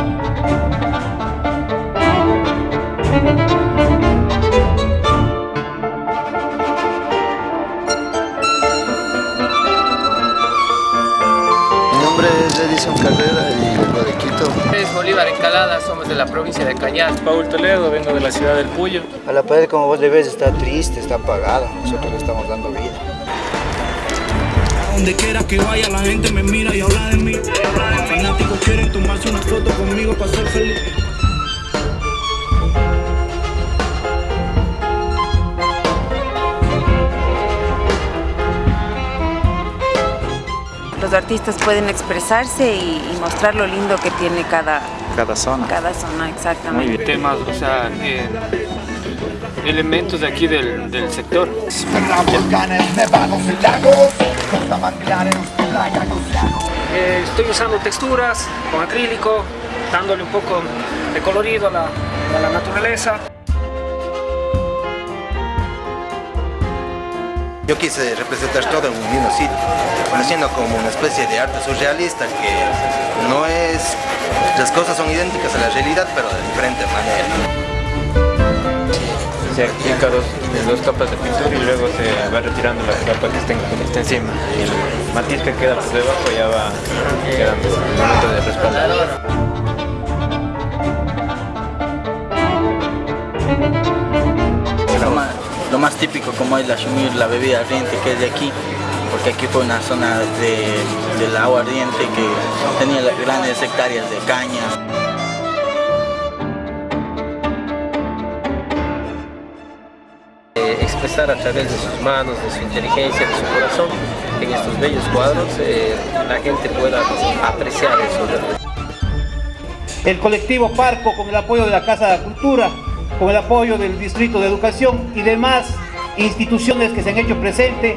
Mi nombre es Edison Carrera y vengo de Quito. Es Bolívar Encalada, somos de la provincia de Cañar. Paul Toledo, vengo de la ciudad del Puyo. A la pared, como vos le ves, está triste, está apagada. Nosotros le estamos dando vida. Donde quiera que vaya la gente me mira y habla de mí. Los fanáticos quieren tomarse una foto conmigo para ser feliz. Los artistas pueden expresarse y, y mostrar lo lindo que tiene cada, Cada zona. cada zona, exactamente. Temas, o sea, eh, elementos de aquí del, del sector. Eh, estoy usando texturas con acrílico, dándole un poco de colorido a la, a la naturaleza. Yo quise representar todo en un mismo sitio, haciendo como una especie de arte surrealista que no es... Las cosas son idénticas a la realidad, pero de diferente manera. Se aplica dos, dos capas de pintura y luego se va retirando la capa que está, que está encima y el matiz que queda por debajo ya va quedando el momento de respaldar. Lo más, lo más típico como es la shumir, la bebida ardiente que es de aquí, porque aquí fue una zona de, del agua ardiente que tenía grandes hectáreas de caña. Expresar a través de sus manos, de su inteligencia, de su corazón, en estos bellos cuadros, eh, la gente pueda apreciar eso. el colectivo Parco con el apoyo de la Casa de la Cultura, con el apoyo del Distrito de Educación y demás instituciones que se han hecho presentes